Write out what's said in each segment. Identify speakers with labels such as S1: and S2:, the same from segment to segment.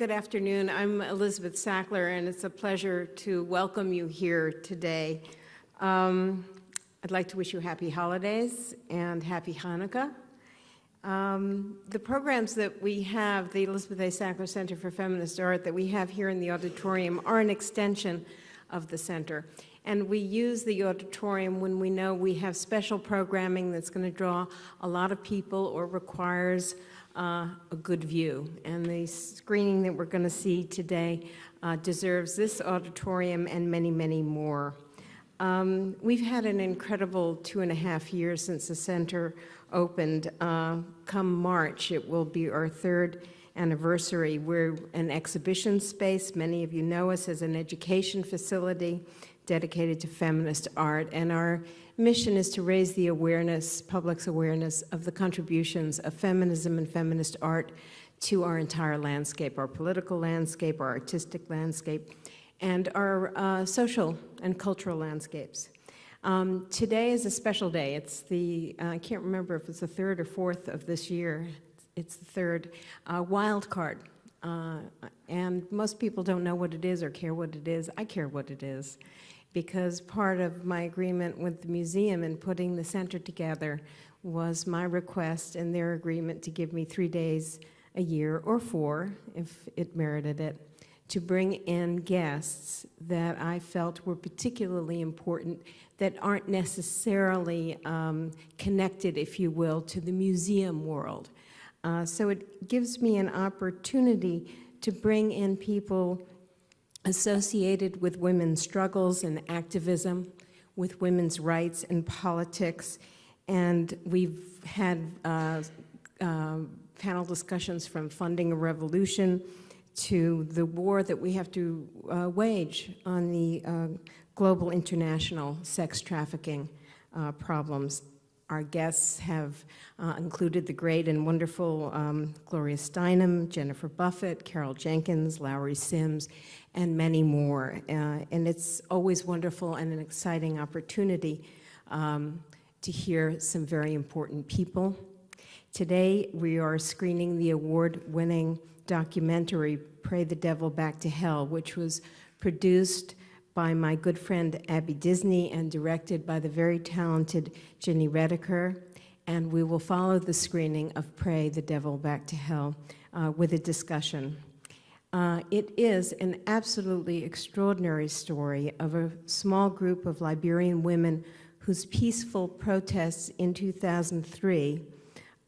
S1: Good afternoon. I'm Elizabeth Sackler, and it's a pleasure to welcome you here today. Um, I'd like to wish you happy holidays and happy Hanukkah. Um, the programs that we have, the Elizabeth A. Sackler Center for Feminist Art that we have here in the auditorium are an extension of the center. And we use the auditorium when we know we have special programming that's going to draw a lot of people or requires uh, a good view. And the screening that we're going to see today uh, deserves this auditorium and many, many more. Um, we've had an incredible two and a half years since the center opened. Uh, come March, it will be our third anniversary. We're an exhibition space. Many of you know us as an education facility dedicated to feminist art, and our mission is to raise the awareness, public's awareness of the contributions of feminism and feminist art to our entire landscape, our political landscape, our artistic landscape, and our uh, social and cultural landscapes. Um, today is a special day. It's the, uh, I can't remember if it's the third or fourth of this year. It's the third, uh, wild card. Uh, and most people don't know what it is or care what it is. I care what it is because part of my agreement with the museum in putting the center together was my request and their agreement to give me three days a year, or four, if it merited it, to bring in guests that I felt were particularly important that aren't necessarily um, connected, if you will, to the museum world. Uh, so it gives me an opportunity to bring in people associated with women's struggles and activism, with women's rights and politics, and we've had uh, uh, panel discussions from funding a revolution to the war that we have to uh, wage on the uh, global international sex trafficking uh, problems. Our guests have uh, included the great and wonderful um, Gloria Steinem, Jennifer Buffett, Carol Jenkins, Lowery Sims, and many more. Uh, and it's always wonderful and an exciting opportunity um, to hear some very important people. Today, we are screening the award-winning documentary, Pray the Devil Back to Hell, which was produced by my good friend Abby Disney and directed by the very talented Gini Reticker. And we will follow the screening of Pray the Devil Back to Hell uh, with a discussion. Uh, it is an absolutely extraordinary story of a small group of Liberian women whose peaceful protests in 2003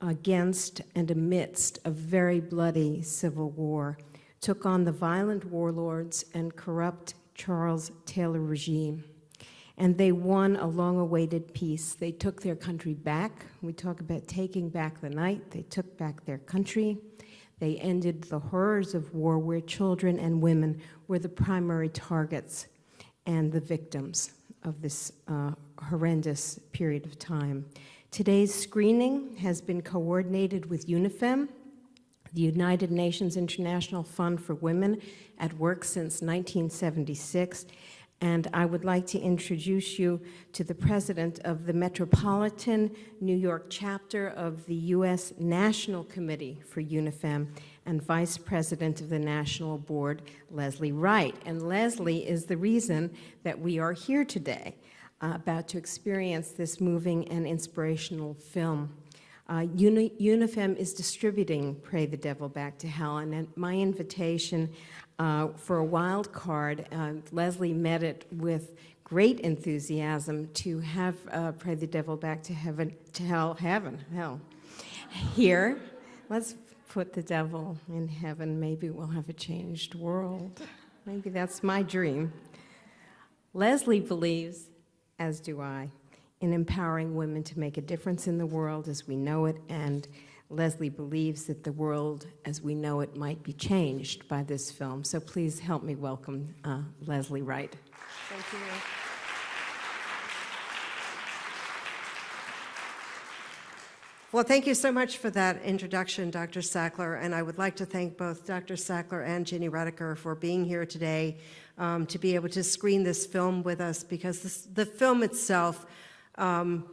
S1: against and amidst a very bloody civil war took on the violent warlords and corrupt Charles Taylor regime. And they won a long-awaited peace. They took their country back. We talk about taking back the night. They took back their country. They ended the horrors of war where children and women were the primary targets and the victims of this uh, horrendous period of time. Today's screening has been coordinated with UNIFEM, the United Nations International Fund for Women, at work since 1976, and I would like to introduce you to the president of the Metropolitan New York chapter of the U.S. National Committee for UNIFEM and vice president of the National Board, Leslie Wright. And Leslie is the reason that we are here today, uh, about to experience this moving and inspirational film. Uh, Uni UNIFEM is distributing Pray the Devil Back to Hell, and at my invitation, uh, for a wild card. Uh, Leslie met it with great enthusiasm to have uh, Pray the Devil Back to Heaven, to Hell, Heaven, Hell. Here, let's put the devil in heaven. Maybe we'll have a changed world. Maybe that's my dream. Leslie believes, as do I, in empowering women to make a difference in the world as we know it and Leslie believes that the world as we know it might be changed by this film. So please help me welcome uh, Leslie Wright. Thank you.
S2: Well, thank you so much for that introduction, Dr. Sackler, and I would like to thank both Dr. Sackler and Gini Reticker for being here today um, to be able to screen this film with us because this, the film itself um,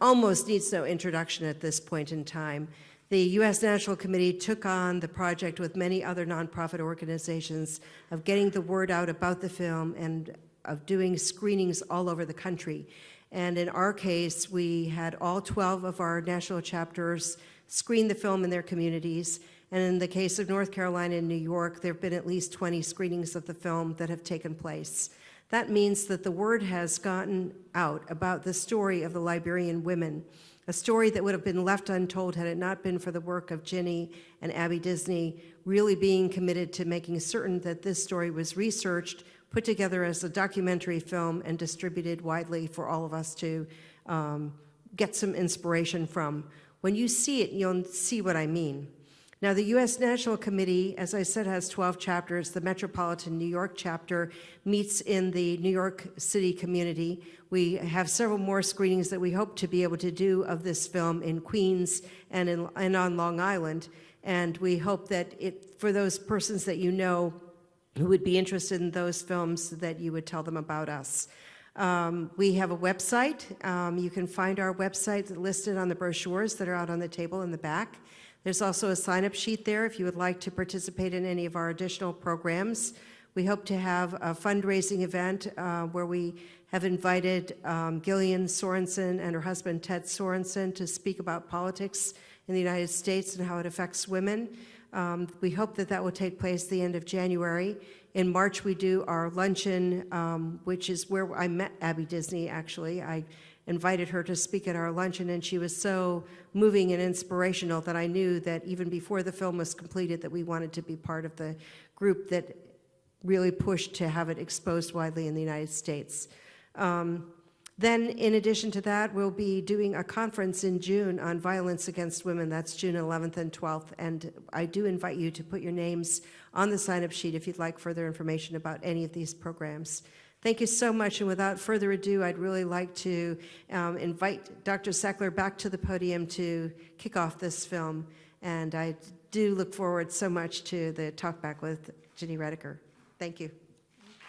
S2: almost needs no introduction at this point in time. The U.S. National Committee took on the project with many other nonprofit organizations of getting the word out about the film and of doing screenings all over the country. And in our case, we had all 12 of our national chapters screen the film in their communities. And in the case of North Carolina and New York, there have been at least 20 screenings of the film that have taken place. That means that the word has gotten out about the story of the Liberian women, a story that would have been left untold had it not been for the work of Gini and Abby Disney really being committed to making certain that this story was researched, put together as a documentary film, and distributed widely for all of us to um, get some inspiration from. When you see it, you'll see what I mean. Now, the U.S. National Committee, as I said, has 12 chapters. The Metropolitan New York chapter meets in the New York City community. We have several more screenings that we hope to be able to do of this film in Queens and, in, and on Long Island. And we hope that it, for those persons that you know who would be interested in those films, that you would tell them about us. Um, we have a website. Um, you can find our website listed on the brochures that are out on the table in the back. There's also a sign-up sheet there if you would like to participate in any of our additional programs. We hope to have a fundraising event uh, where we have invited um, Gillian Sorensen and her husband Ted Sorensen to speak about politics in the United States and how it affects women. Um, we hope that that will take place the end of January. In March, we do our luncheon, um, which is where I met Abby Disney, actually. I invited her to speak at our luncheon, and she was so moving and inspirational that I knew that even before the film was completed that we wanted to be part of the group that really pushed to have it exposed widely in the United States. Um, then, in addition to that, we'll be doing a conference in June on violence against women. That's June 11th and 12th. And I do invite you to put your names on the sign-up sheet if you'd like further information about any of these programs. Thank you so much. And without further ado, I'd really like to um, invite Dr. Sackler back to the podium to kick off this film. And I do look forward so much to the talk back with Gini Reticker. Thank you.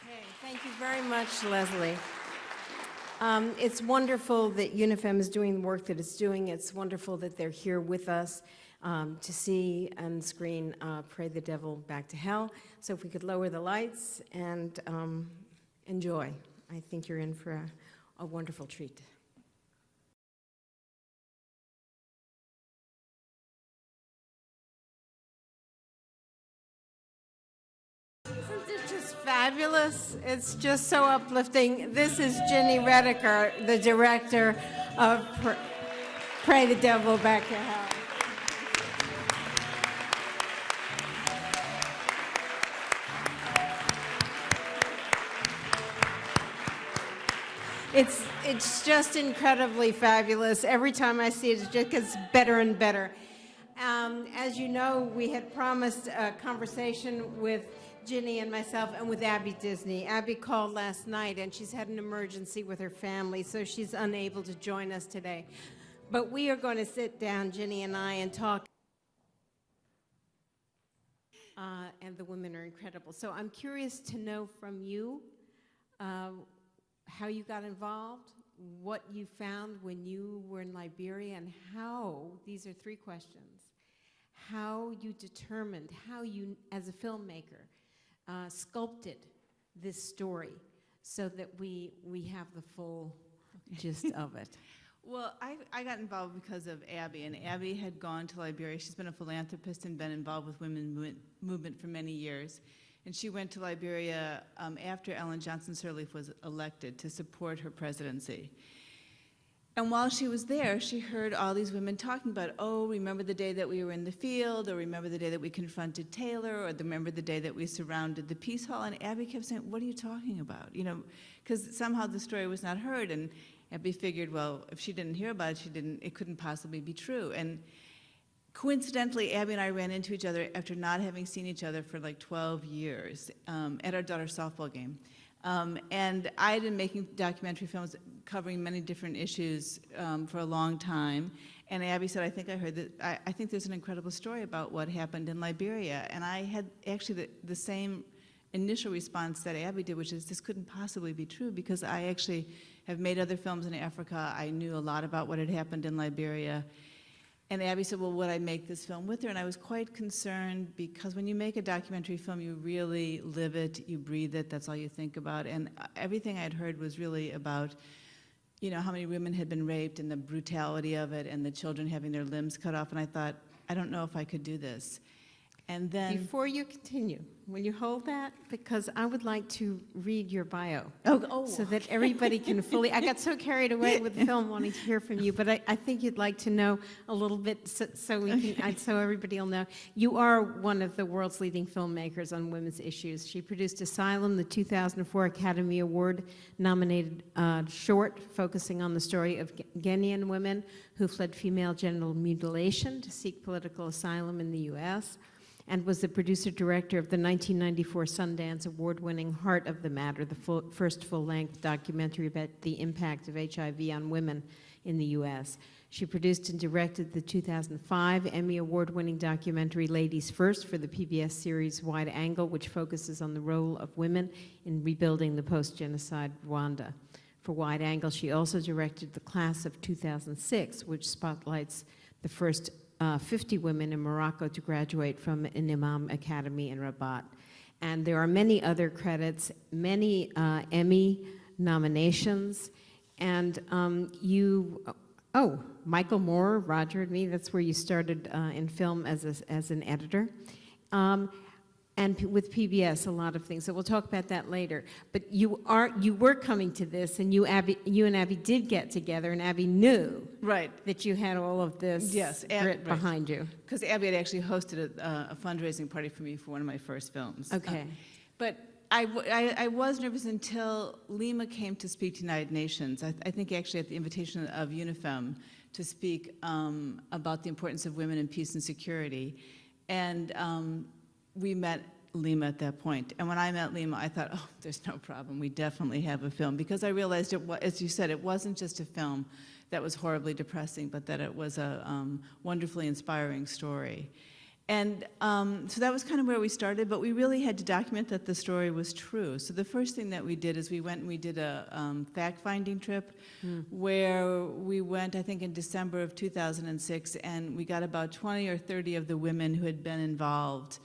S1: Okay, thank you very much, Leslie. Um, it's wonderful that UNIFEM is doing the work that it's doing. It's wonderful that they're here with us um, to see and screen uh, Pray the Devil Back to Hell. So if we could lower the lights and um, enjoy. I think you're in for a, a wonderful treat. It just fabulous? It's just so uplifting. This is Gini Reticker, the director of Pr- Pray the Devil Back to Hell. It's, it's just incredibly fabulous. Every time I see it, it just gets better and better. Um, as you know, we had promised a conversation with Gini and myself and with Abby Disney. Abby called last night and she's had an emergency with her family, so she's unable to join us today. But we are going to sit down, Gini and I, and talk. Uh, and the women are incredible. So I'm curious to know from you uh, how you got involved, what you found when you were in Liberia, and how, these are three questions, how you determined, how you, as a filmmaker, uh, sculpted this story so that we, we have the full gist of it.
S3: Well, I, I got involved because of Abby, and Abby had gone to Liberia. She's been a philanthropist and been involved with women movement, movement for many years. And she went to Liberia um, after Ellen Johnson Sirleaf was elected to support her presidency. And while she was there, she heard all these women talking about, oh, remember the day that we were in the field, or remember the day that we confronted Taylor, or remember the day that we surrounded the Peace Hall. And Abby kept saying, what are you talking about? You know, because somehow the story was not heard. And Abby figured, well, if she didn't hear about it, she didn't, it couldn't possibly be true. And coincidentally, Abby and I ran into each other after not having seen each other for like 12 years um, at our daughter's softball game. Um, and I had been making documentary films covering many different issues um, for a long time. And Abby said, I think I heard that, I, I, think there's an incredible story about what happened in Liberia. And I had actually the, the same initial response that Abby did, which is this couldn't possibly be true because I actually have made other films in Africa. I knew a lot about what had happened in Liberia. And Abby said, well, would I make this film with her? And I was quite concerned because when you make a documentary film, you really live it, you breathe it, that's all you think about. And uh, everything I'd heard was really about, you know, how many women had been raped and the brutality of it and the children having their limbs cut off. And I thought, I don't know if I could do this. And then,
S1: Before you continue, will you hold that? Because I would like to read your bio.
S3: oh, oh,
S1: So that everybody can fully, I got so carried away with the film wanting to hear from you, but I, I think you'd like to know a little bit so, so we can, so everybody will know. You are one of the world's leading filmmakers on women's issues. She produced Asylum, the 2004 Academy Award nominated uh, short focusing on the story of Ghanaian women who fled female genital mutilation to seek political asylum in the U.S and was the producer-director of the 1994 Sundance Award-winning Heart of the Matter, the full, first full-length documentary about the impact of HIV on women in the U.S. She produced and directed the 2005 Emmy Award-winning documentary Ladies First for the PBS series Wide Angle, which focuses on the role of women in rebuilding the post-genocide Rwanda. For Wide Angle, she also directed the class of 2006, which spotlights the first uh, 50 women in Morocco to graduate from an Imam Academy in Rabat. And there are many other credits, many uh, Emmy nominations, and um, you, oh, Michael Moore, Roger and me, that's where you started uh, in film as, a, as an editor. Um, and p- with PBS, a lot of things. So we'll talk about that later. But you are you were coming to this, and you Abby, you and Abby did get together, and Abby knew
S3: right.
S1: that you had all of this
S3: Yes, Ab- right.
S1: behind you.
S3: Because Abby had actually hosted a, uh, a fundraising party for me for one of my first films. Uh,
S1: Okay.
S3: But I, w- I- I was nervous until Leymah came to speak to United Nations. I, I think actually at the invitation of UNIFEM to speak um, about the importance of women in peace and security. And um, we met Leymah at that point. And when I met Leymah, I thought, oh, there's no problem. We definitely have a film. Because I realized, it as you said, it wasn't just a film that was horribly depressing, but that it was a um, wonderfully inspiring story. And um, so that was kind of where we started, but we really had to document that the story was true. So the first thing that we did is we went and we did a um, fact-finding trip where we went, I think, in December of 2006, and we got about 20 or 30 of the women who had been involved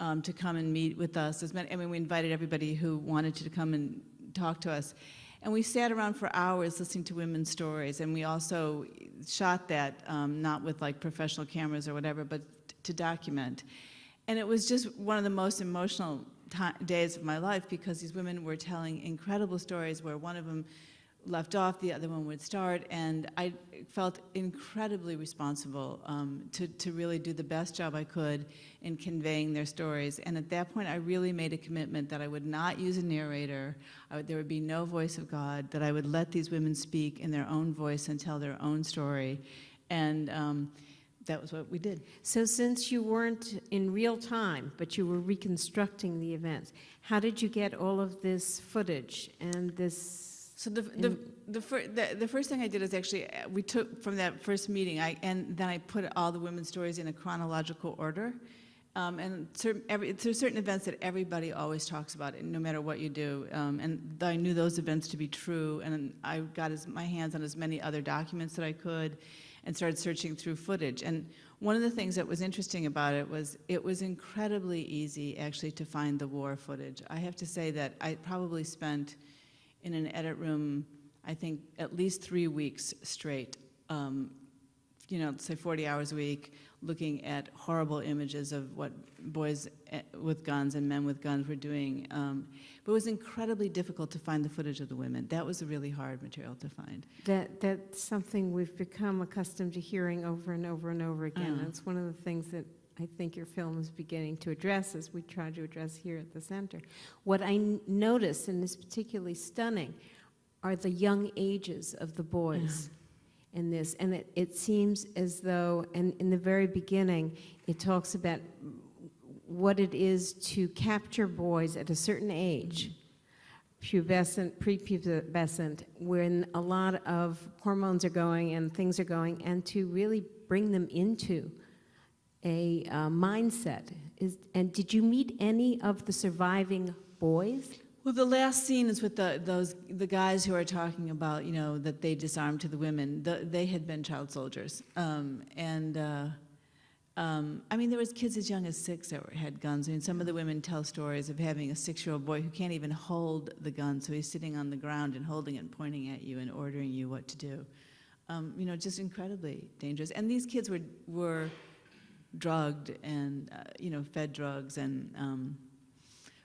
S3: um, to come and meet with us. As many, I mean, we invited everybody who wanted to come and talk to us. And we sat around for hours listening to women's stories, and we also shot that, um, not with like professional cameras or whatever, but to document. And it was just one of the most emotional days of my life because these women were telling incredible stories where one of them left off, the other one would start, and I felt incredibly responsible um, to, to really do the best job I could in conveying their stories. And at that point, I really made a commitment that I would not use a narrator, would, there would be no voice of God, that I would let these women speak in their own voice and tell their own story. And um, that was what we did.
S1: So since you weren't in real time, but you were reconstructing the events, how did you get all of this footage and this?
S3: So the, the, the, fir- the, the first thing I did is actually, uh, we took from that first meeting, I, and then I put all the women's stories in a chronological order. Um, and certain, every, there's certain events that everybody always talks about, no matter what you do. Um, and I knew those events to be true, and I got as, my hands on as many other documents that I could, and started searching through footage. And one of the things that was interesting about it was it was incredibly easy, actually, to find the war footage. I have to say that I probably spent in an edit room, I think, at least three weeks straight, um, you know, say 40 hours a week, looking at horrible images of what boys eh, with guns and men with guns were doing. Um, but it was incredibly difficult to find the footage of the women. That was a really hard material to find.
S1: That, that's something we've become accustomed to hearing over and over and over again.
S3: Uh.
S1: It's one of the things that I think your film is beginning to address, as we try to address here at the center. What I notice, and is particularly stunning, are the young ages of the boys in this. And it, it seems as though, and in the very beginning, it talks about what it is to capture boys at a certain age pubescent, prepubescent, when a lot of hormones are going and things are going, and to really bring them into a uh, mindset. Is, and did you meet any of the surviving boys?
S3: Well, the last scene is with the, those, the guys who are talking about, you know, that they disarmed to the women. The, they had been child soldiers. Um, and, uh, um, I mean, there was kids as young as six that were, had guns. I mean, some of the women tell stories of having a six-year-old boy who can't even hold the gun, so he's sitting on the ground and holding it and pointing at you and ordering you what to do. Um, you know, just incredibly dangerous. And these kids were, were drugged and, uh, you know, fed drugs and, um,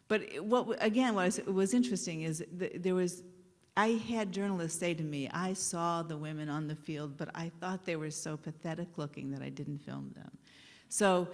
S3: but what, again, what was, was interesting is there was, I had journalists say to me, I saw the women on the field, but I thought they were so pathetic looking that I didn't film them. So,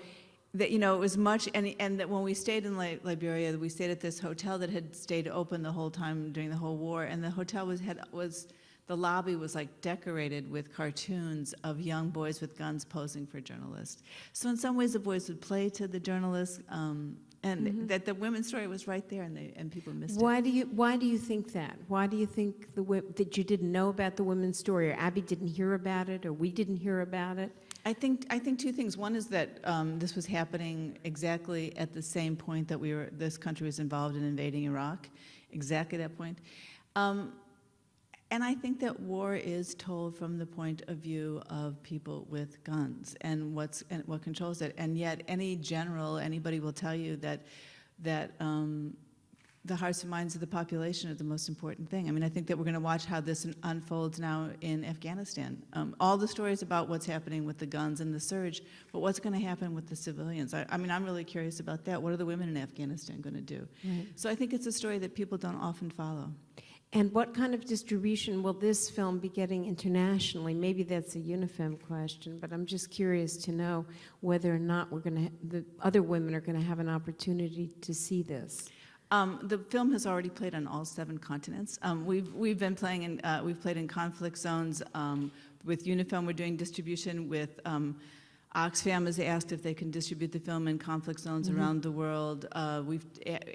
S3: that, you know, it was much, and, and that when we stayed in Liberia, we stayed at this hotel that had stayed open the whole time during the whole war, and the hotel was, had, was, the lobby was like decorated with cartoons of young boys with guns posing for journalists. So in some ways, the boys would play to the journalists, um, and that the women's story was right there, and they, and people missed it.
S1: Why do you, why do you think that? Why do you think the, that you didn't know about the women's story, or Abby didn't hear about it, or we didn't hear about it?
S3: I think, I think two things. One is that um, this was happening exactly at the same point that we were, this country was involved in invading Iraq, exactly that point. Um, and I think that war is told from the point of view of people with guns and what's and what controls it. And yet, any general, anybody will tell you that that um, the hearts and minds of the population are the most important thing. I mean, I think that we're going to watch how this unfolds now in Afghanistan. Um, all the stories about what's happening with the guns and the surge, but what's going to happen with the civilians? I, I mean, I'm really curious about that. What are the women in Afghanistan going to do? So I think it's a story that people don't often follow.
S1: And what kind of distribution will this film be getting internationally? Maybe that's a UNIFEM question, but I'm just curious to know whether or not we're going to, the other women are going to have an opportunity to see this.
S3: Um, the film has already played on all seven continents. Um, we've we've been playing in uh, we've played in conflict zones um, with UNIFEM. We're doing distribution with um, Oxfam has asked if they can distribute the film in conflict zones around the world. Uh, we've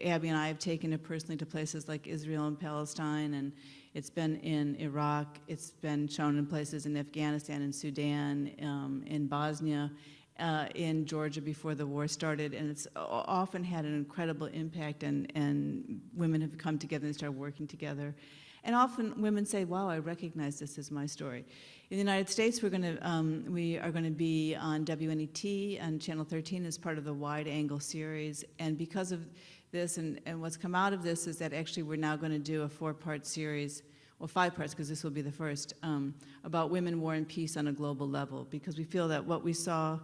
S3: Abby and I have taken it personally to places like Israel and Palestine, and it's been in Iraq. It's been shown in places in Afghanistan and Sudan, um, in Bosnia uh, in Georgia before the war started, and it's often had an incredible impact, and, and women have come together and started working together. And often women say, wow, I recognize this as my story. In the United States, we're to, um, we are going to be on WNET and Channel 13 as part of the Wide Angle series, and because of this, and, and what's come out of this is that actually we're now going to do a four-part series well, five parts, because this will be the first, um, about women, war, and peace on a global level, because we feel that what we saw,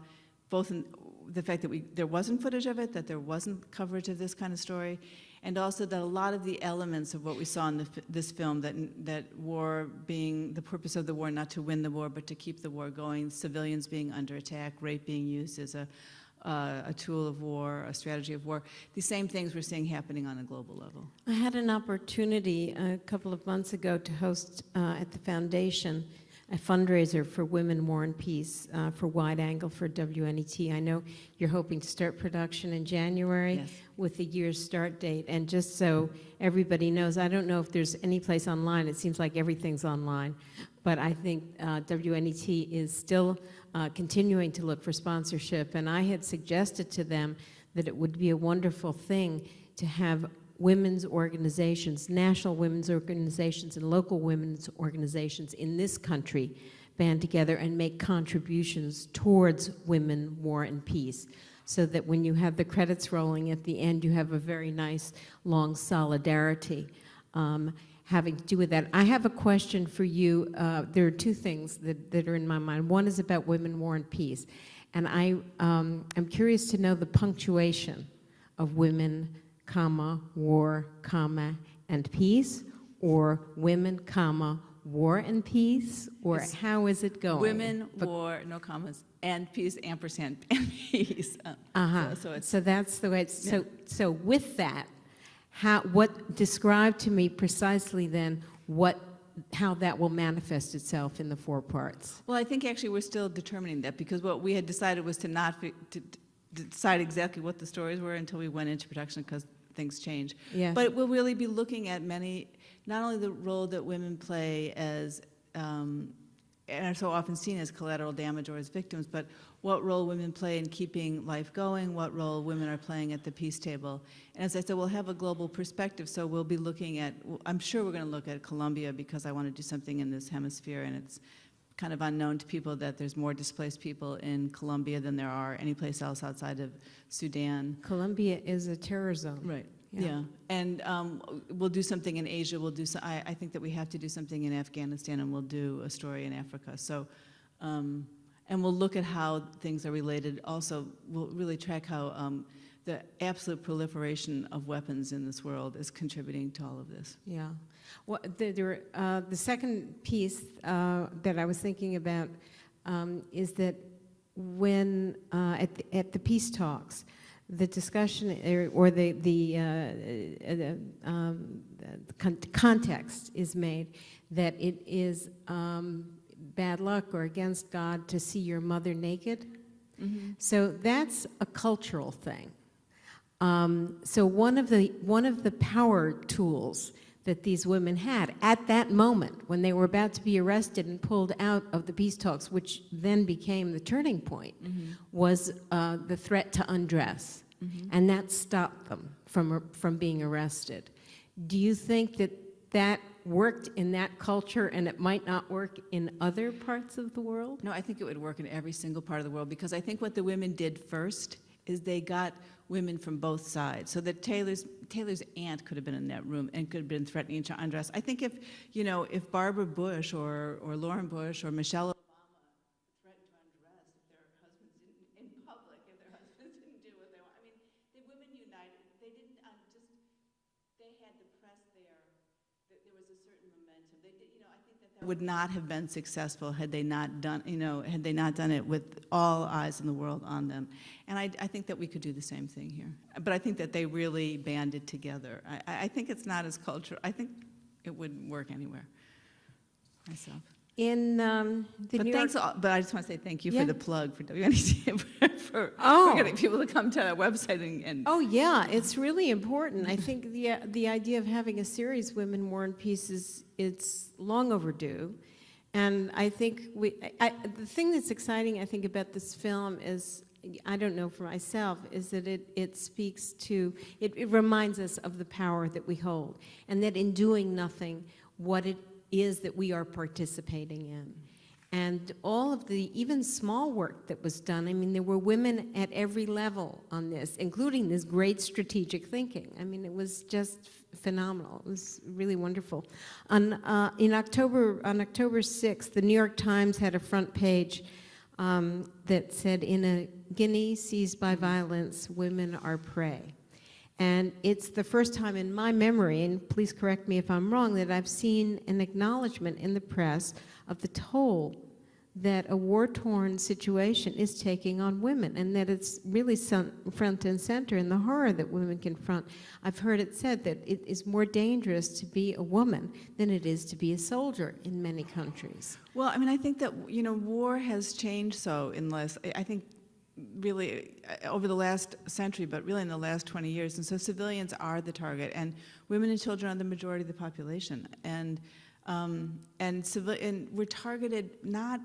S3: both in the fact that we, there wasn't footage of it, that there wasn't coverage of this kind of story, and also that a lot of the elements of what we saw in the, this film, that, that war being, the purpose of the war, not to win the war, but to keep the war going, civilians being under attack, rape being used as a, uh, a tool of war, a strategy of war, the same things we're seeing happening on a global level.
S1: I had an opportunity a couple of months ago to host uh, at the foundation a fundraiser for Women, War, and Peace uh, for Wide Angle for WNET. I know you're hoping to start production in January
S3: Yes.
S1: with the year's start date. And just so everybody knows, I don't know if there's any place online. It seems like everything's online. But I think uh, WNET is still uh, continuing to look for sponsorship. And I had suggested to them that it would be a wonderful thing to have women's organizations, national women's organizations and local women's organizations in this country band together and make contributions towards women, war, and peace so that when you have the credits rolling at the end, you have a very nice long solidarity um, having to do with that. I have a question for you. Uh, there are two things that, that are in my mind. One is about women, war, and peace. And I, um, I'm curious to know the punctuation of women, comma, war, comma, and peace, or women, comma, war and peace, or
S3: It's
S1: how is it going?
S3: Women, war, no commas, and peace, ampersand, and peace. Um,
S1: Uh-huh.
S3: So so it's,
S1: So that's the way, it's, so, so with that, how, what, describe to me precisely then what, how that will manifest itself in the four parts.
S3: well, I think actually we're still determining that, because what we had decided was to not, to decide exactly what the stories were until we went into production, because things change.
S1: Yes.
S3: But we'll really be looking at many, not only the role that women play as, um, and are so often seen as collateral damage or as victims, but what role women play in keeping life going, what role women are playing at the peace table. And as I said, we'll have a global perspective, so we'll be looking at, I'm sure we're going to look at Colombia because I want to do something in this hemisphere, and it's kind of unknown to people that there's more displaced people in Colombia than there are anyplace else outside of Sudan.
S1: Colombia is a terror zone.
S3: Right.
S1: Yeah.
S3: Yeah, and um, we'll do something in Asia, we'll do, so- I, I think that we have to do something in Afghanistan, and we'll do a story in Africa, so, um, and we'll look at how things are related. Also, we'll really track how um, the absolute proliferation of weapons in this world is contributing to all of this.
S1: Yeah. Well, the, there, uh, the second piece uh, that I was thinking about um, is that when, uh, at, the, at the peace talks, the discussion or, or the, the, uh, uh, um, the con- context is made that it is um, bad luck or against God to see your mother naked. So that's a cultural thing. Um, so one of the one of the power tools that these women had at that moment when they were about to be arrested and pulled out of the peace talks, which then became the turning point, was uh, the threat to undress, and that stopped them from from being arrested. Do you think that that worked in that culture and it might not work in other parts of the world?
S3: No, I think it would work in every single part of the world because I think what the women did first is they got women from both sides. So that Taylor's Taylor's aunt could have been in that room and could have been threatening to undress. I think if you know if Barbara Bush or or Lauren Bush or Michelle Obama threatened to undress if their husbands didn't in public if their husbands didn't do what they want. I mean, the women united. They didn't um, just they had the press there. Th- There was a certain momentum. They did, you know, I think that that would not have been successful had they not done, you know, had they not done it with all eyes in the world on them. And I, I think that we could do the same thing here. But I think that they really banded together. I- I, I think it's not as cultural. I think it wouldn't work anywhere. Myself.
S1: In um, the
S3: But
S1: New
S3: thanks,
S1: York,
S3: all- but I just want to say thank you
S1: Yeah.
S3: for the plug for WNET for, for,
S1: Oh.
S3: for getting people to come to our website and, and
S1: Oh, yeah, it's really important. I think the, the idea of having a series, Women War and Peace, is it's long overdue. And I think we, I, I- the thing that's exciting, I think, about this film is, I don't know for myself, is that it, it speaks to, it, it reminds us of the power that we hold. And that in doing nothing, what it is that we are participating in. And all of the, even small work that was done, I mean, there were women at every level on this, including this great strategic thinking. I mean, it was just phenomenal. It was really wonderful. On, uh, in October, on October 6th, the New York Times had a front page um, that said, in a Guinea seized by violence, women are prey. And it's the first time in my memory, and please correct me if I'm wrong, that I've seen an acknowledgement in the press of the toll that a war-torn situation is taking on women, and that it's really front and center in the horror that women confront. I've heard it said that it is more dangerous to be a woman than it is to be a soldier in many countries.
S3: Well, I mean, I think that, you know, war has changed so in less, I- I think really uh, over the last century, but really in the last 20 years. And so civilians are the target, and women and children are the majority of the population. And, um, and, and we're targeted not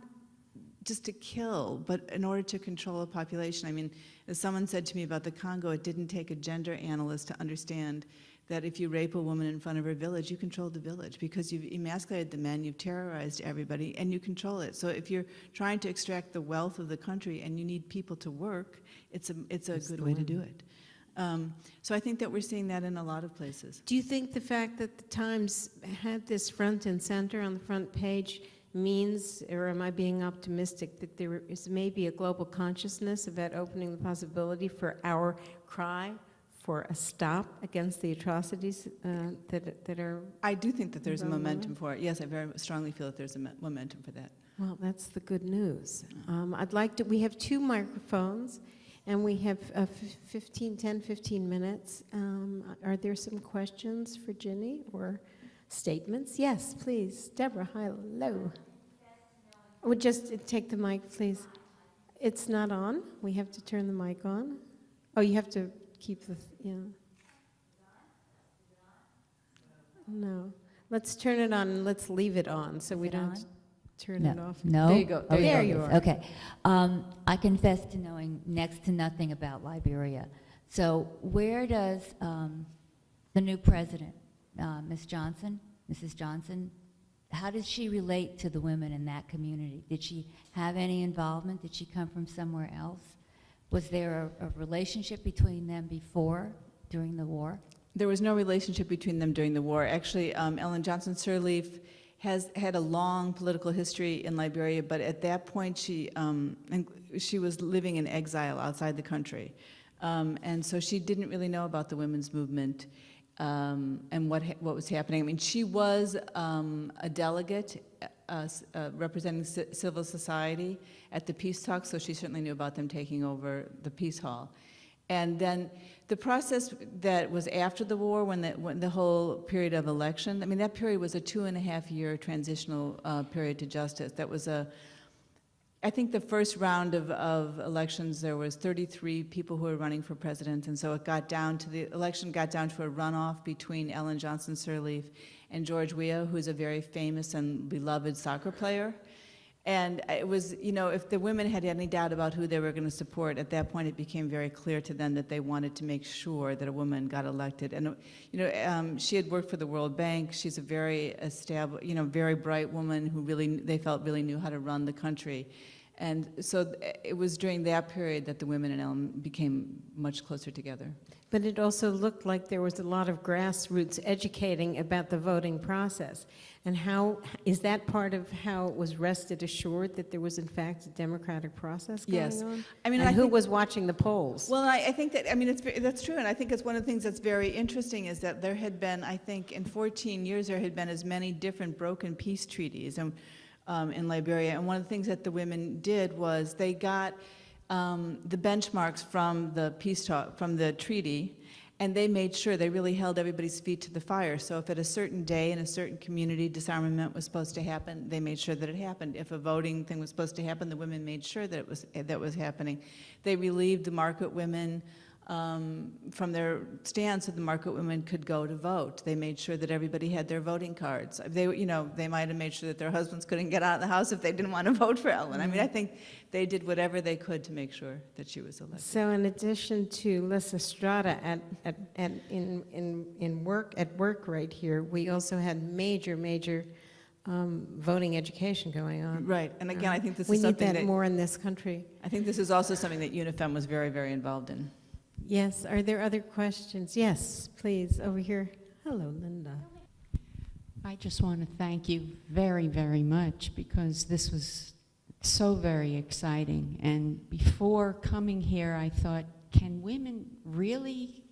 S3: just to kill, but in order to control a population. I mean, as someone said to me about the Congo, it didn't take a gender analyst to understand that if you rape a woman in front of her village, you control the village because you've emasculated the men, you've terrorized everybody, and you control it. So if you're trying to extract the wealth of the country and you need people to work, it's a, it's a good way to do it. Um, so I think that we're seeing that in a lot of places.
S1: Do you think the fact that the Times had this front and center on the front page means, or am I being optimistic, that there is maybe a global consciousness about opening the possibility for our cry for a stop against the atrocities uh, that, that are,
S3: I do think that there's a momentum for it. Yes, I very strongly feel that there's a momentum for that.
S1: well, that's the good news. Um, I'd like to, we have two microphones, and we have uh, fif- 15, 10, 15 minutes. Um, Are there some questions for Gini or statements? Yes, please. Deborah, hello. Would just uh, take the mic, please. It's not on. We have to turn the mic on. Oh, you have to keep the, yeah. No. Let's turn it on and let's leave it on so we don't.
S4: on?
S1: turn
S4: No.
S1: it off.
S4: No?
S1: There you go.
S4: Oh,
S1: There
S4: it
S1: you
S4: is.
S1: are.
S4: Okay. Um, I confess to knowing next to nothing about Liberia. So where does um, the new president, uh, Ms. Johnson, Mrs. Johnson, how does she relate to the women in that community? Did she have any involvement? Did she come from somewhere else? Was there a, a relationship between them before, during the war?
S3: There was no relationship between them during the war. Actually, um, Ellen Johnson Sirleaf has had a long political history in Liberia, but at that point, she um, she was living in exile outside the country, um, and so she didn't really know about the women's movement um, and what ha- what was happening. I mean, she was um, a delegate uh, uh, representing ci- civil society at the peace talks, so she certainly knew about them taking over the peace hall. And then the process that was after the war, when the, when the whole period of election, I mean, that period was a two and a half year transitional uh, period to justice. That was a, I think the first round of, of elections, there was 33 people who were running for president, and so it got down to, the election got down to a runoff between Ellen Johnson Sirleaf and George Weah, who's a very famous and beloved soccer player. And it was, you know, if the women had any doubt about who they were going to support, at that point it became very clear to them that they wanted to make sure that a woman got elected. And, you know, um, she had worked for the World Bank. She's a very established, you know, very bright woman who really, they felt really knew how to run the country. And so it was during that period that the women in Elm became much closer together.
S1: But it also looked like there was a lot of grassroots educating about the voting process. And how, is that part of how it was rested assured that there was in fact a democratic process going
S3: Yes.
S1: on?
S3: I mean,
S1: And
S3: I
S1: who
S3: think-
S1: was watching the polls?
S3: Well, I, I think that, I mean, it's, that's true, and I think it's one of the things that's very interesting is that there had been, I think, in 14 years, there had been as many different broken peace treaties um, um, in Liberia. And one of the things that the women did was they got um, the benchmarks from the peace talk, from the treaty, and they made sure they really held everybody's feet to the fire. So if at a certain day in a certain community disarmament was supposed to happen, they made sure that it happened. If a voting thing was supposed to happen, the women made sure that it was that was happening. They relieved the market women um, from their stand so the market women could go to vote. They made sure that everybody had their voting cards. They, you know, they might have made sure that their husbands couldn't get out of the house if they didn't want to vote for Ellen. I mean, I think they did whatever they could to make sure that she was elected.
S1: So in addition to Les Estrada at, at, at, in, in, in work, at work right here, we also had major, major um, voting education going on.
S3: Right, and again, I think this
S1: We
S3: is
S1: need
S3: something
S1: that
S3: that,
S1: more in this country.
S3: I think this is also something that UNIFEM was very, very involved in.
S1: Yes, are there other questions? Yes, please, over here. Hello, Linda.
S5: I just want to thank you very, very much because this was so very exciting. And before coming here, I thought, can women really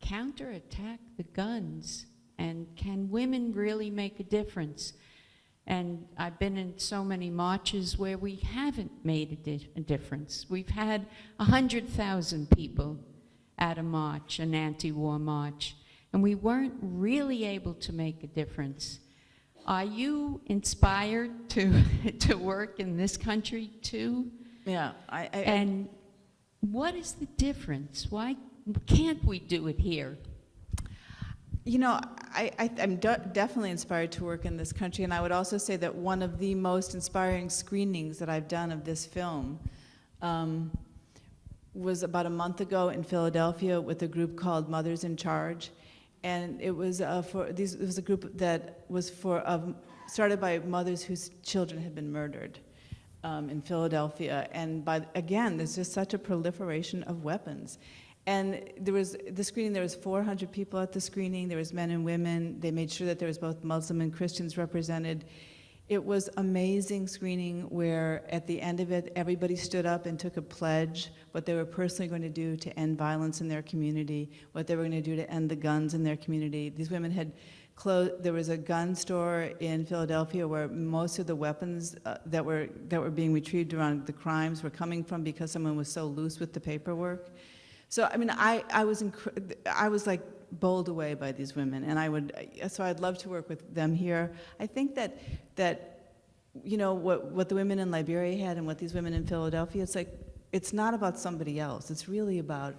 S5: counterattack the guns? And can women really make a difference? And I've been in so many marches where we haven't made a, di- a difference. We've had 100,000 people at a march, an anti war march, and we weren't really able to make a difference. Are you inspired to, to work in this country too?
S3: Yeah, I, I,
S5: And what is the difference? Why can't we do it here?
S3: You know, I, I'm de- definitely inspired to work in this country, and I would also say that one of the most inspiring screenings that I've done of this film um, was about a month ago in Philadelphia with a group called Mothers in Charge, and it was uh, for these. It was a group that was for started by mothers whose children had been murdered um, in Philadelphia, and by again, there's just such a proliferation of weapons. And there was the screening. There was 400 people at the screening. There was men and women. They made sure that there was both Muslim and Christians represented. It was amazing screening where at the end of it, everybody stood up and took a pledge what they were personally going to do to end violence in their community, what they were going to do to end the guns in their community. These women had closed. There was a gun store in Philadelphia where most of the weapons uh, that were that were being retrieved around the crimes were coming from because someone was so loose with the paperwork. So I mean, I, I was I was like bowled away by these women, and I would so I'd love to work with them here. I think that that you know what what the women in Liberia had and what these women in Philadelphia. It's like it's not about somebody else. It's really about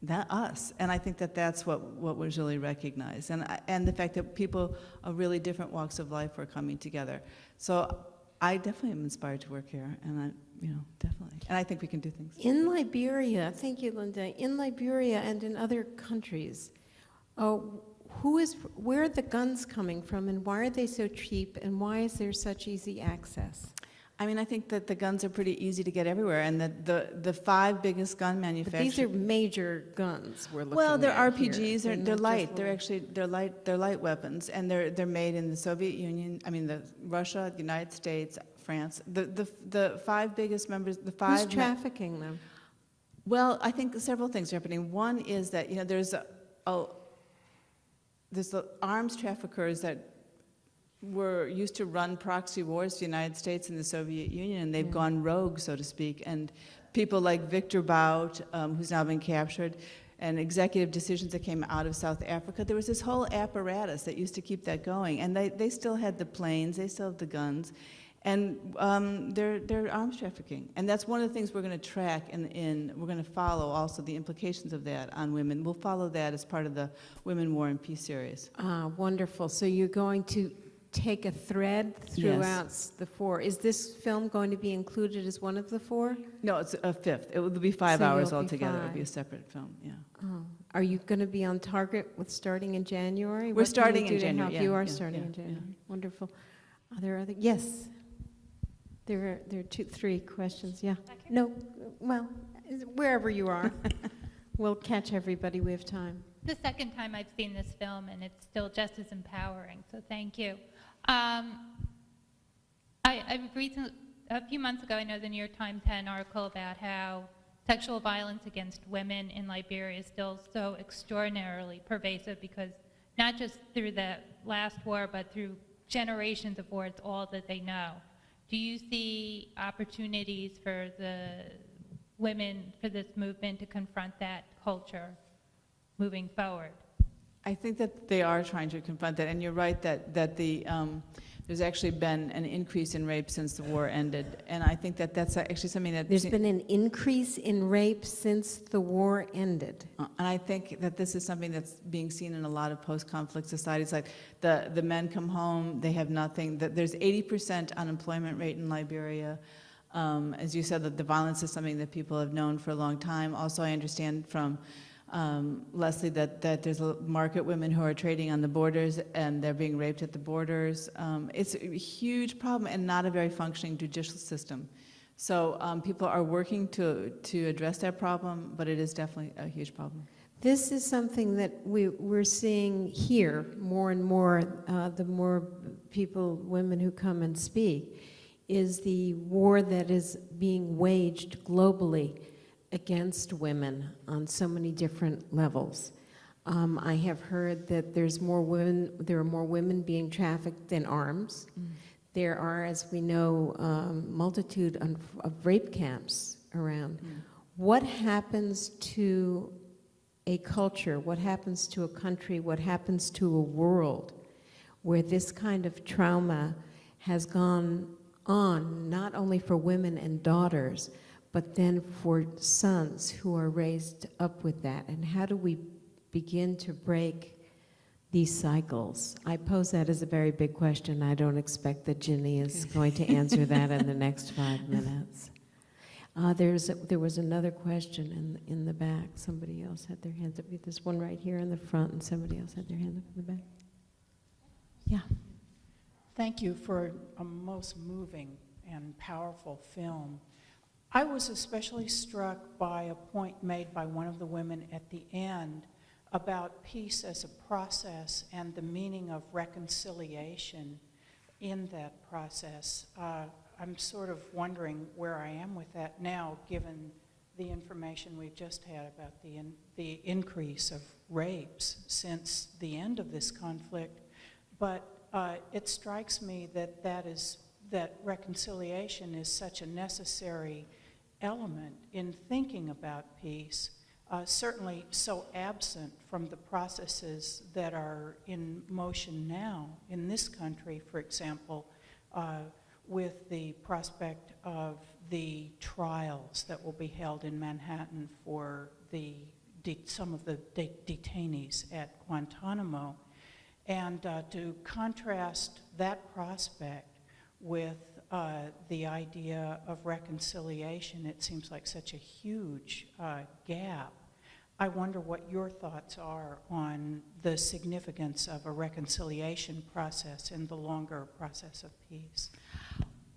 S3: that us. And I think that that's what, what was really recognized. And, and the fact that people of really different walks of life were coming together. So I definitely am inspired to work here, and you know, definitely. And I think we can do things.
S1: In Liberia, thank you, Linda, in Liberia and in other countries, uh, who is, where are the guns coming from and why are they so cheap and why is there such easy access?
S3: I mean, I think that the guns are pretty easy to get everywhere, and that the, the five biggest gun
S1: But
S3: manufacturers.
S1: these are major guns we're looking at
S3: Well, they're
S1: here.
S3: RPGs, they're,
S1: not
S3: they're
S1: just
S3: light, they're actually, they're light, they're light weapons, and they're, they're made in the Soviet Union, I mean, the, Russia, the United States, France, the, the, the five biggest members, the five.
S1: Who's trafficking them?
S3: Well, I think several things are happening. One is that, you know, there's a, a there's the arms traffickers that were used to run proxy wars to the United States and the Soviet Union, and they've
S1: Yeah.
S3: gone rogue, so to speak. And people like Victor Bout, um, who's now been captured, and executive decisions that came out of South Africa, there was this whole apparatus that used to keep that going. And they, they still had the planes, they still have the guns, and um, they're, they're arms trafficking. And that's one of the things we're going to track, and in, we're going to follow also the implications of that on women. We'll follow that as part of the Women, War, and Peace series.
S1: Ah, wonderful. So you're going to take a thread throughout s- the four. Is this film going to be included as one of the four?
S3: No, it's a fifth. It will be five
S1: So
S3: hours altogether. It'll be a separate film, yeah.
S1: Oh. Are you going to be on target with starting in January?
S3: We're
S1: What
S3: starting in January, yeah,
S1: You are
S3: yeah,
S1: starting
S3: yeah,
S1: in. January. Wonderful. Are there other, yes. There are, there are two, three questions, yeah. No, well, wherever you are. We'll catch everybody, we have time.
S6: the second time I've seen this film, and it's still just as empowering, so thank you. Um, I, I recently, a few months ago, I know the New York Times had an article about how sexual violence against women in Liberia is still so extraordinarily pervasive because not just through the last war, but through generations of wars, all that they know. Do you see opportunities for the women, for this movement to confront that culture moving forward?
S3: I think that they are trying to confront that, and you're right that, that the, um, there's actually been an increase in rape since the war ended, and I think that that's actually something that.
S1: There's been an increase in rape since the war ended.
S3: Uh, And I think that this is something that's being seen in a lot of post-conflict societies, like the, the men come home, they have nothing, that there's 80% unemployment rate in Liberia. Um, As you said, that the violence is something that people have known for a long time. Also, I understand from um, Leslie that, that there's a market women who are trading on the borders and they're being raped at the borders. Um, It's a huge problem and not a very functioning judicial system. So um, people are working to, to address that problem, but it is definitely a huge problem.
S1: This is something that we, we're seeing here more and more, uh, the more people, women who come and speak, is the war that is being waged globally against women on so many different levels. Um, I have heard that there's more women, there are more women being trafficked than arms. There are, as we know, um, multitude of of rape camps around. What happens to a culture, what happens to a country, what happens to a world where this kind of trauma has gone on, not only for women and daughters, but then for sons who are raised up with that? And how do we begin to break these cycles? I pose that as a very big question. I don't expect that Gini is going to answer that in the next five minutes. Uh, there's, a- there was another question in, in the back. Somebody else had their hands up. There's one right here in the front, and somebody else had their hand up in the back. Yeah.
S7: Thank you for a most moving and powerful film. I was especially struck by a point made by one of the women at the end about peace as a process and the meaning of reconciliation in that process. Uh, I'm sort of wondering where I am with that now, given the information we've just had about the, in, the increase of rapes since the end of this conflict. But uh, it strikes me that that is that reconciliation is such a necessary element in thinking about peace. Uh, certainly, so absent from the processes that are in motion now in this country, for example, uh, with the prospect of the trials that will be held in Manhattan for the some of the de- detainees at Guantanamo. And uh, to contrast that prospect with uh, the idea of reconciliation, it seems like such a huge uh, gap. I wonder what your thoughts are on the significance of a reconciliation process in the longer process of peace.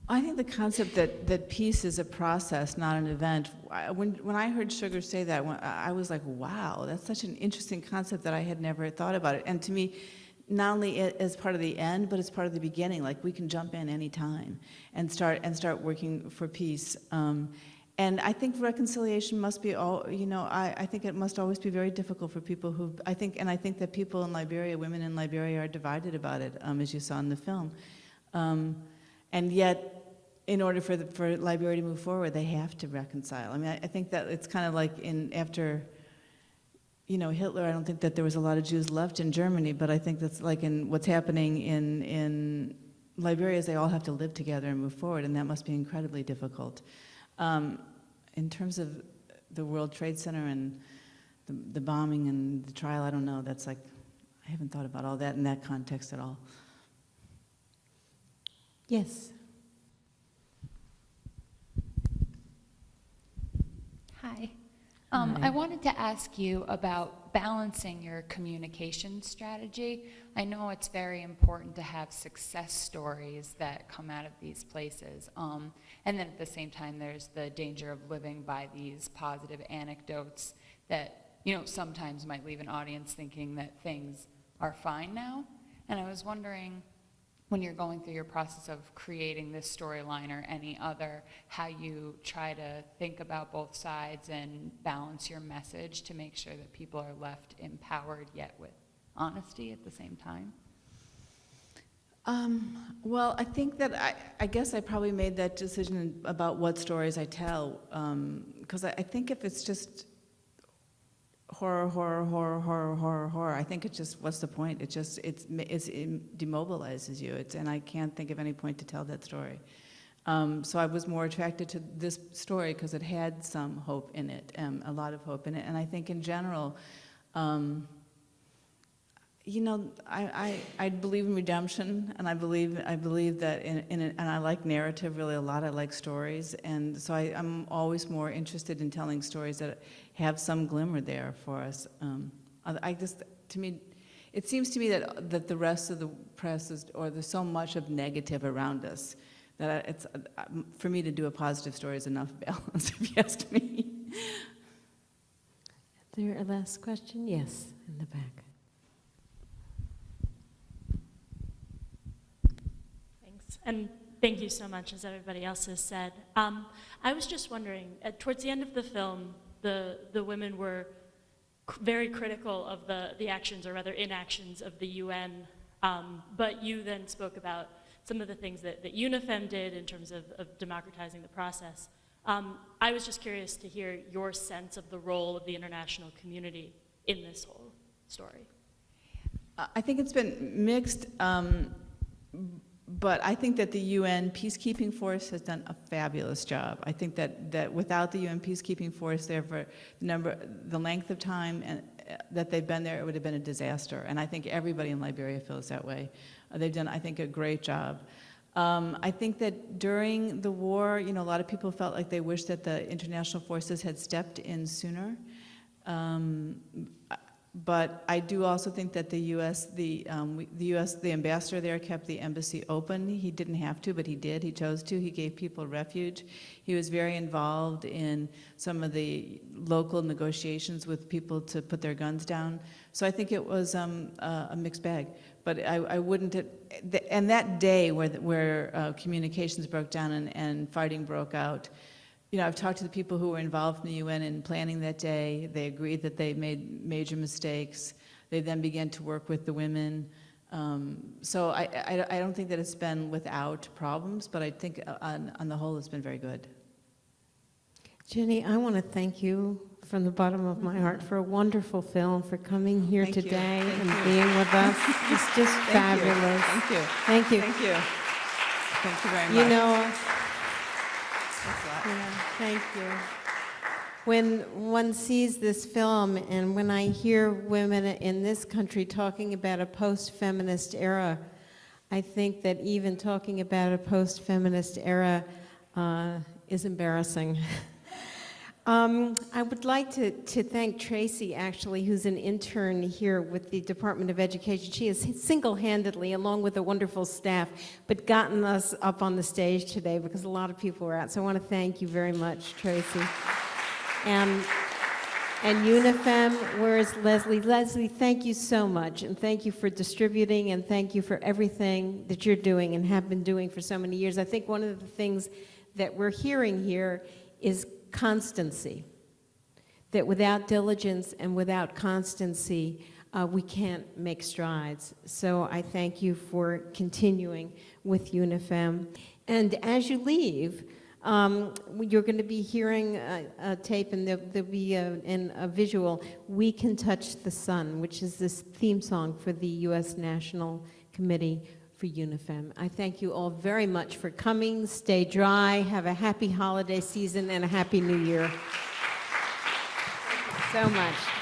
S3: I think the concept that, that peace is a process, not an event. When, when I heard Sugar say that, I I was like, wow, that's such an interesting concept that I had never thought about it. And to me, not only as part of the end, but as part of the beginning, like we can jump in anytime and start, and start working for peace. Um, and I think reconciliation must be all, you know, I, I think it must always be very difficult for people who, I think, and I think that people in Liberia, women in Liberia are divided about it, um, as you saw in the film. Um, and yet, in order for, the, for Liberia to move forward, they have to reconcile. I mean, I, I think that it's kind of like in, after, you know, Hitler, I don't think that there was a lot of Jews left in Germany, but I think that's like in what's happening in, in Liberia is they all have to live together and move forward, and that must be incredibly difficult. Um, in terms of the World Trade Center and the, the bombing and the trial, I don't know, that's like, I haven't thought about all that in that context at all.
S1: Yes.
S8: Hi. Um. I wanted to ask you about balancing your communication strategy. I know it's very important to have success stories that come out of these places. Um, and then at the same time, there's the danger of living by these positive anecdotes that, you know, sometimes might leave an audience thinking that things are fine now. And I was wondering, when you're going through your process of creating this storyline or any other, how you try to think about both sides and balance your message to make sure that people are left empowered yet with honesty at the same time?
S3: Um, well, I think that I, I guess I probably made that decision about what stories I tell, because I, I think if it's just horror, horror, horror, horror, horror, horror, I think it's just what's the point? It just it's, it's it demobilizes you. It's and I can't think of any point to tell that story. Um, so I was more attracted to this story because it had some hope in it, um, a lot of hope in it, and I think in general. Um, you know, I, I, I believe in redemption, and I believe I believe that in, in and I like narrative really a lot. I like stories, and so I, I'm always more interested in telling stories that have some glimmer there for us. Um, I, just, to me, it seems to me that that the rest of the press is, or there's so much of negative around us, that it's uh, for me to do a positive story is enough balance, if you ask me.
S1: Is there a last question? Yes, in the back.
S9: Thanks. And thank you so much, as everybody else has said. Um, I was just wondering, at, towards the end of the film, the, the women were very critical of the, the actions, or rather inactions, of the UN. Um, but you then spoke about some of the things that, that UNIFEM did in terms of, of democratizing the process. Um, I was just curious to hear your sense of the role of the international community in this whole story.
S3: I think it's been mixed, um, but I think that the UN peacekeeping force has done a fabulous job. I think that, that without the UN peacekeeping force there for the number, the length of time and, uh, that they've been there, it would have been a disaster. And I think everybody in Liberia feels that way. Uh, they've done, I think, a great job. Um, I think that during the war, you know, a lot of people felt like they wished that the international forces had stepped in sooner. Um, but I do also think that the U.S. the um, the U.S. the ambassador there kept the embassy open. He didn't have to, but he did. He chose to. He gave people refuge. He was very involved in some of the local negotiations with people to put their guns down. So I think it was um, a, a mixed bag. But I, I wouldn't. And that day where where uh, communications broke down and, and fighting broke out. You know, I've talked to the people who were involved in the UN in planning that day. They agreed that they made major mistakes. They then began to work with the women. Um, so I, I, I don't think that it's been without problems, but I think uh, on, on the whole it's been very good.
S1: Gini, I want to thank you from the bottom of my heart for a wonderful film, for coming here
S3: Thank
S1: today and
S3: you.
S1: being with us. It's just
S3: Thank you.
S1: fabulous.
S3: Thank you.
S1: Thank you.
S3: Thank you. Thank you very much.
S1: You know,
S3: Thanks a lot.
S1: yeah, thank you. when one sees this film and when I hear women in this country talking about a post-feminist era, I think that even talking about a post-feminist era uh, is embarrassing. Um, I would like to, to thank Tracy, actually, who's an intern here with the Department of Education. She has single-handedly, along with a wonderful staff, but gotten us up on the stage today because a lot of people were out. So I want to thank you very much, Tracy. And, and UNIFEM, where is Leslie? Leslie, thank you so much, and thank you for distributing, and thank you for everything that you're doing and have been doing for so many years. I think one of the things that we're hearing here is constancy. That without diligence and without constancy, uh, we can't make strides. So I thank you for continuing with UNIFEM. And as you leave, um, you're going to be hearing a, a tape and there'll, there'll be a, a visual, We Can Touch the Sun, which is this theme song for the U.S. National Committee for UNIFEM. I thank you all very much for coming. Stay dry. Have a happy holiday season and a happy new year. so much.